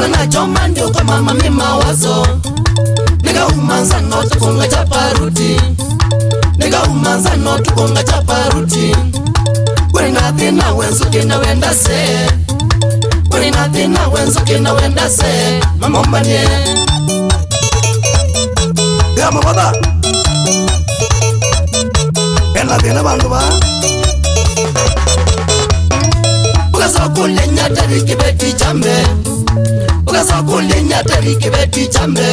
nakalangajomandiokoma mami mawazo nikahumanza notukunga chaparuti nikahumanza notukunga chaparuti kurinathina wenzukina wendase kurinathina wenzukina wendase mamombanie gamovoda enathina vandu va ukasokulenyatarikive tichambe ka sa go le nyata re ke be di jambe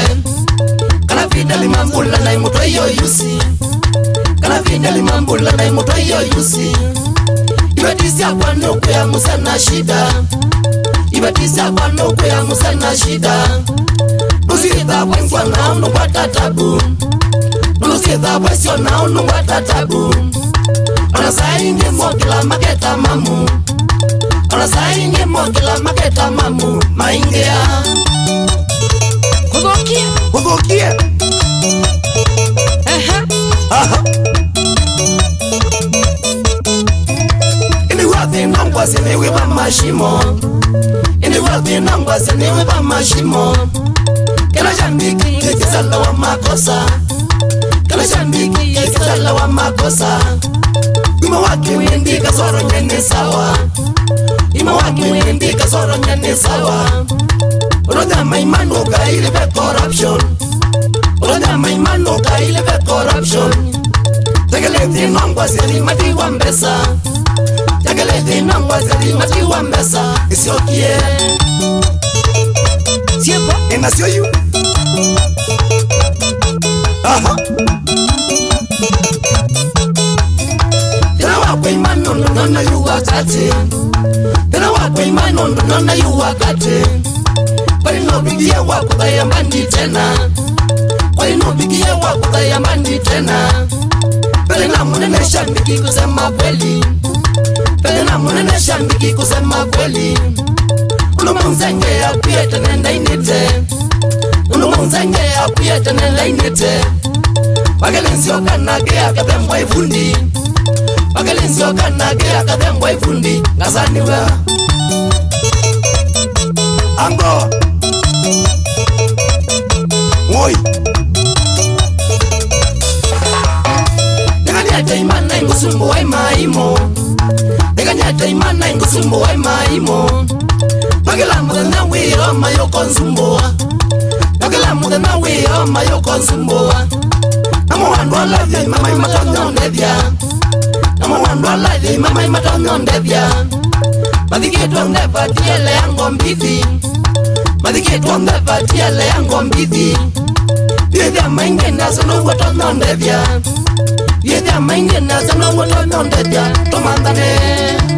kana vina le mambula na imoto yo yusi kana vina le mambula na imoto yo yusi iba di sa kwa no ku ya musa na shida iba di sa kwa no ku ya musa na shida Nusi da kwa kwa na no kwa tatabu Nusi da kwa sio na no kwa tatabu Ana sai ni mo kila mageta mamu Olasainye motla maketa mamu maingea Kugokie Kugokie Aha Aha Iniwathi nangwase niwe bamashimo Iniwathi nangwase niwe bamashimo Kela jambiki kizala wa makosa Kela jambiki kizala wa makosa Kuma wakimindika zoro nyene sawa ima wangi wendi kasoro nyane sawa ulonga maimano gaile be corruption ulonga maimano gaile be corruption tegele dinongwa zeli matiwa mbesa tegele dinongwa zeli matiwa mbesa isiokie siempo enasio yu aha tinawa kuimanyo nonona yu wakati kwainondononaiwakate kwainovigie wakuvayamba nditena kwainovigie wakuvayamba nditena pele na munene shambiki kusema kweli pele na munene shambiki kusema kweli kulumanzenge yakuyetene ndainite kulumanzenge yakuyetene ndainite wakelensiokanage akepembwaivundi pakelinsokanake akatembwa ifundi ngasaniwa ango oi ndikanyata imana ingusumbuwa imaimo ndikanyata imana ingusumbuwa imaimo pakilamuthana wiro mayokonsumbuwa pakilamuthana wiro mayokonsumbuwa namuwandu olavyo imamaimatonyondethya omonando alaithi mamaimata ng'ondethia mathikitwe ngebatiele ya ngombithi mathikitwe ngebatiele ya ngombithi thiithia maingi nase nouweto ng'ondethia thiithia maingi nase nouweto ng'ondethia tumanthane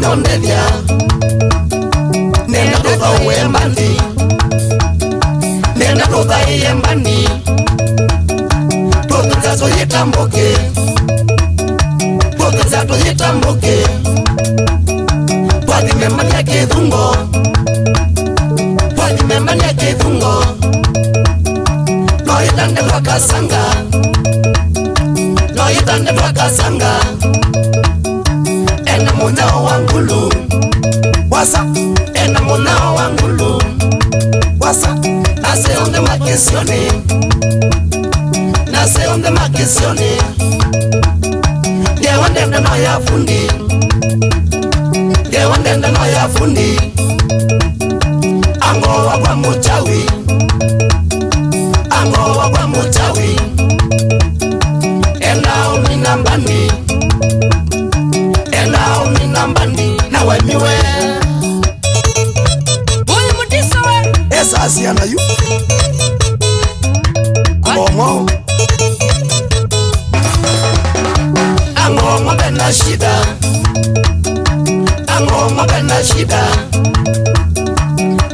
nondelia nenda tutha uembani nenda tutha iembani tutuza tuyitambuki tutuza tuyitambuki wasa ena munao wangulu wasa nase onde makisioni nase onde makisioni ngewandende noyafundi ngewandende noyafundi angowa kwa muchawi angowa kwa muchawi enao minambani na shida ango ngombe na shida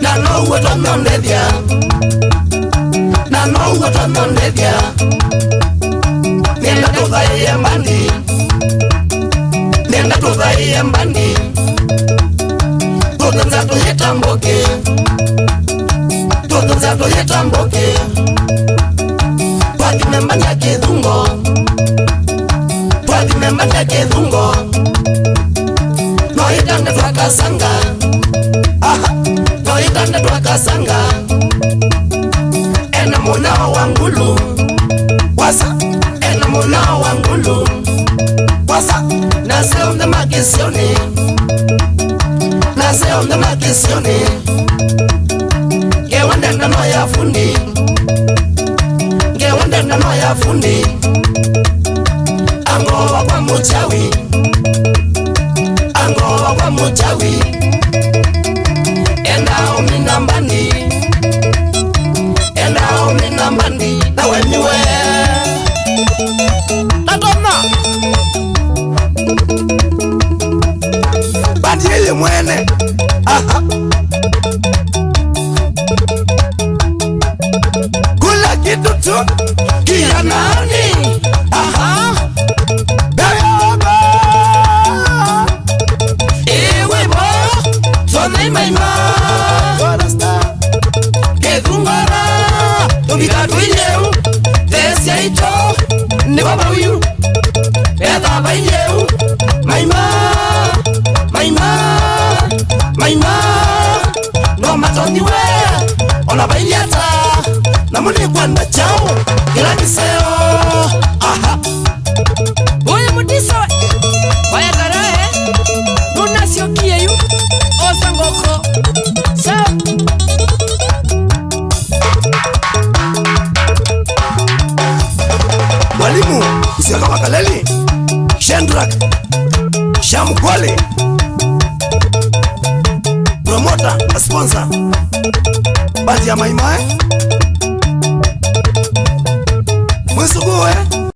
na no wata nonde dia na no wata nonde dia nenda to dai yambani nenda to dai yambani toto za to yetamboke toto za to yetamboke kwa kimemba nyakida cosa nacieron de maldiciones nacieron de maldiciones que onda no no haya fundi que onda no no haya fundi amor va con mucha vida ye mwene aha kula kitu tu kiya nani aha beyoba iwe bo tona imaima kedungara tumikatu inyeu tesia ito ni baba uyu etaba inyeu ona bailiata namuligwanda chao ilagiseo aha uyu mudisowe wayagarahe nunasiokiyeyu osangoko sao mwalimu usiaka makaleli shendrak shamkwale Promoter na sponsor mbati ya maimai mwisukuwe eh?